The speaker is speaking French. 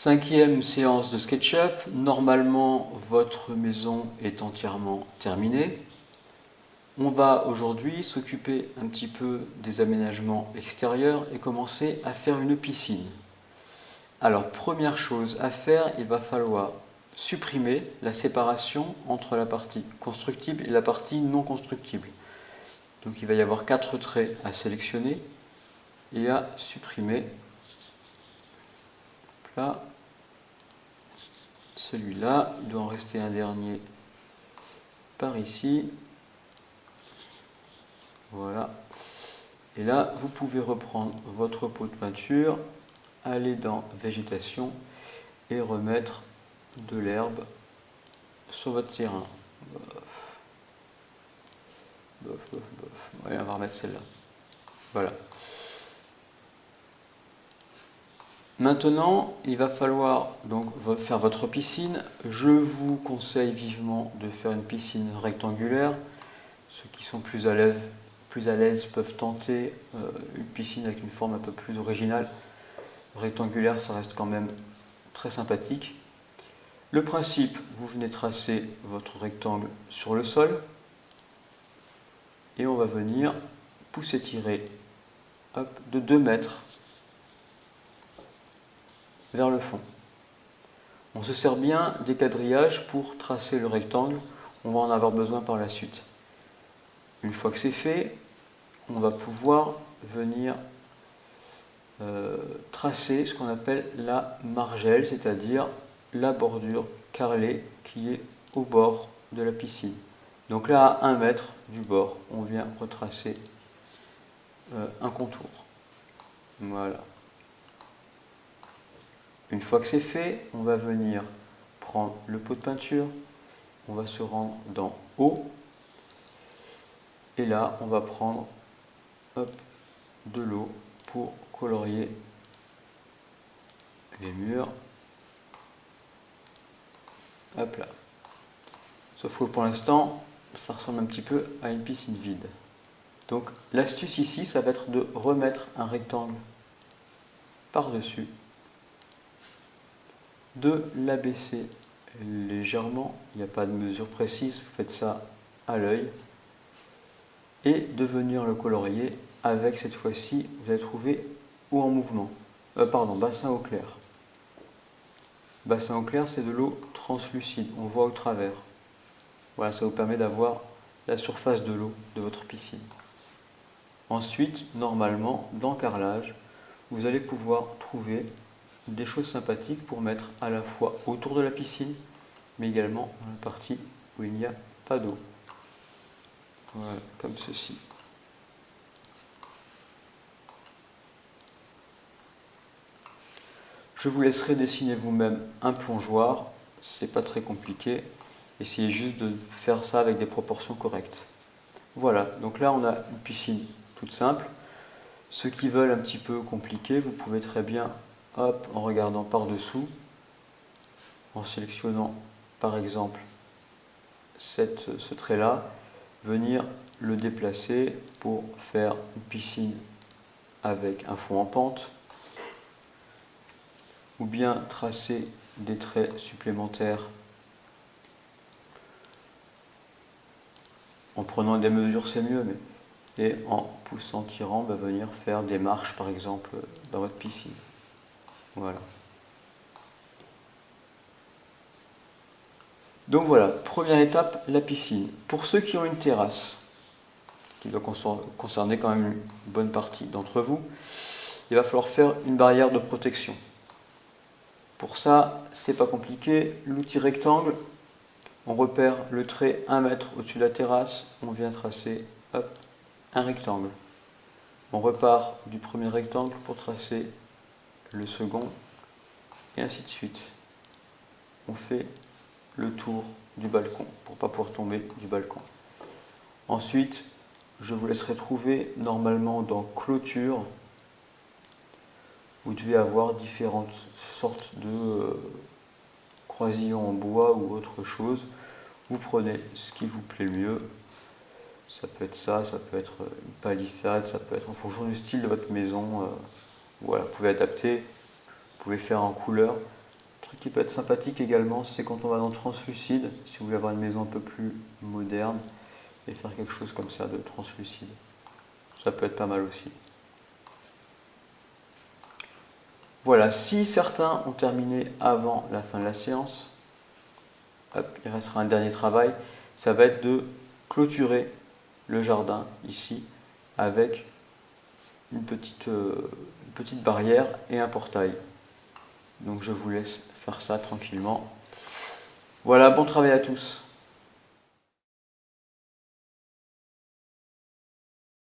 Cinquième séance de SketchUp. Normalement, votre maison est entièrement terminée. On va aujourd'hui s'occuper un petit peu des aménagements extérieurs et commencer à faire une piscine. Alors, première chose à faire, il va falloir supprimer la séparation entre la partie constructible et la partie non constructible. Donc il va y avoir quatre traits à sélectionner et à supprimer. Là, celui-là, il doit en rester un dernier par ici. Voilà. Et là, vous pouvez reprendre votre pot de peinture, aller dans végétation et remettre de l'herbe sur votre terrain. Bof, bof, bof. on va remettre celle-là. Voilà. Maintenant, il va falloir donc faire votre piscine. Je vous conseille vivement de faire une piscine rectangulaire. Ceux qui sont plus à l'aise peuvent tenter euh, une piscine avec une forme un peu plus originale. Rectangulaire, ça reste quand même très sympathique. Le principe, vous venez tracer votre rectangle sur le sol et on va venir pousser tirer de 2 mètres vers le fond. On se sert bien des quadrillages pour tracer le rectangle, on va en avoir besoin par la suite. Une fois que c'est fait, on va pouvoir venir euh, tracer ce qu'on appelle la margelle, c'est-à-dire la bordure carrelée qui est au bord de la piscine. Donc là, à 1 mètre du bord, on vient retracer euh, un contour. Voilà. Une fois que c'est fait, on va venir prendre le pot de peinture, on va se rendre dans Eau, et là, on va prendre de l'eau pour colorier les murs. Hop là. Sauf que pour l'instant, ça ressemble un petit peu à une piscine vide. Donc l'astuce ici, ça va être de remettre un rectangle par-dessus, de l'abaisser légèrement, il n'y a pas de mesure précise, vous faites ça à l'œil, et de venir le colorier avec cette fois-ci, vous allez trouver eau en mouvement, euh, pardon, bassin au clair. Bassin au clair, c'est de l'eau translucide, on voit au travers. Voilà, ça vous permet d'avoir la surface de l'eau de votre piscine. Ensuite, normalement, dans carrelage, vous allez pouvoir trouver des choses sympathiques pour mettre à la fois autour de la piscine, mais également dans la partie où il n'y a pas d'eau. Voilà, comme ceci. Je vous laisserai dessiner vous-même un plongeoir, c'est pas très compliqué. Essayez juste de faire ça avec des proportions correctes. Voilà, donc là on a une piscine toute simple. Ceux qui veulent un petit peu compliqué, vous pouvez très bien, en regardant par-dessous, en sélectionnant par exemple ce trait-là, venir le déplacer pour faire une piscine avec un fond en pente, ou bien tracer des traits supplémentaires en prenant des mesures c'est mieux mais et en poussant tirant va venir faire des marches par exemple dans votre piscine voilà donc voilà première étape la piscine pour ceux qui ont une terrasse qui doit concerner quand même une bonne partie d'entre vous il va falloir faire une barrière de protection pour ça, c'est pas compliqué. L'outil rectangle, on repère le trait 1 mètre au-dessus de la terrasse, on vient tracer un rectangle. On repart du premier rectangle pour tracer le second, et ainsi de suite. On fait le tour du balcon pour pas pouvoir tomber du balcon. Ensuite, je vous laisserai trouver normalement dans clôture vous devez avoir différentes sortes de euh, croisillons en bois ou autre chose. Vous prenez ce qui vous plaît le mieux. Ça peut être ça, ça peut être une palissade, ça peut être en fonction du style de votre maison. Voilà, vous pouvez adapter, vous pouvez faire en couleur. truc qui peut être sympathique également, c'est quand on va dans translucide, si vous voulez avoir une maison un peu plus moderne, et faire quelque chose comme ça de translucide. Ça peut être pas mal aussi. Voilà, si certains ont terminé avant la fin de la séance, il restera un dernier travail, ça va être de clôturer le jardin ici avec une petite, euh, petite barrière et un portail. Donc je vous laisse faire ça tranquillement. Voilà, bon travail à tous.